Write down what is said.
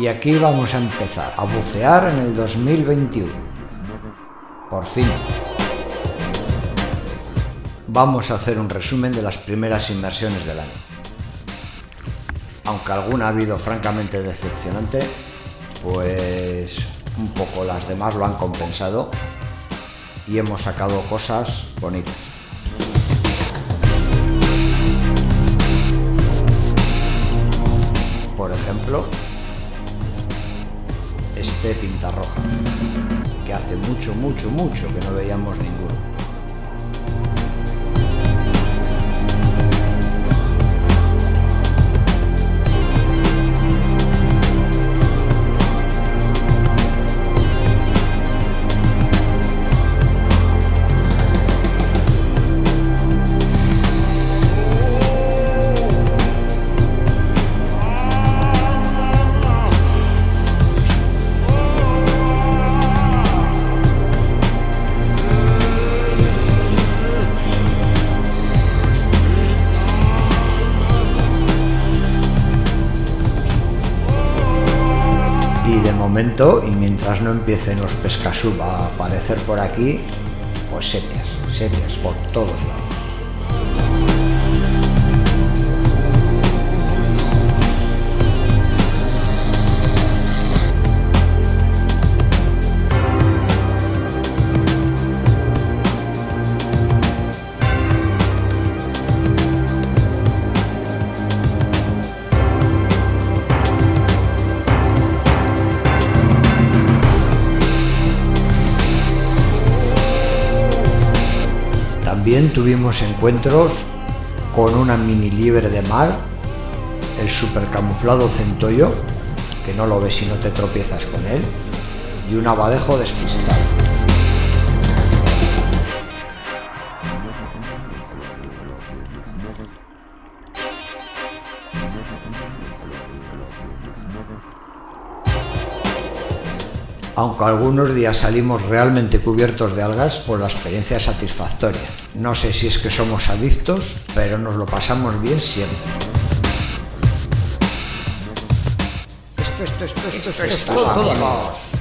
Y aquí vamos a empezar a bucear en el 2021. Por fin. Vamos a hacer un resumen de las primeras inversiones del año. Aunque alguna ha habido francamente decepcionante, pues un poco las demás lo han compensado y hemos sacado cosas bonitas. Por ejemplo, este pintarroja, que hace mucho, mucho, mucho que no veíamos ninguno. Y mientras no empiecen los pescasub a aparecer por aquí, pues sepias, sepias por todos lados. También tuvimos encuentros con una mini liebre de mar, el supercamuflado centollo, que no lo ves si no te tropiezas con él, y un abadejo despistado. Aunque algunos días salimos realmente cubiertos de algas, pues la experiencia satisfactoria. No sé si es que somos adictos, pero nos lo pasamos bien siempre. Esto, esto, esto, esto, esto, esto, esto,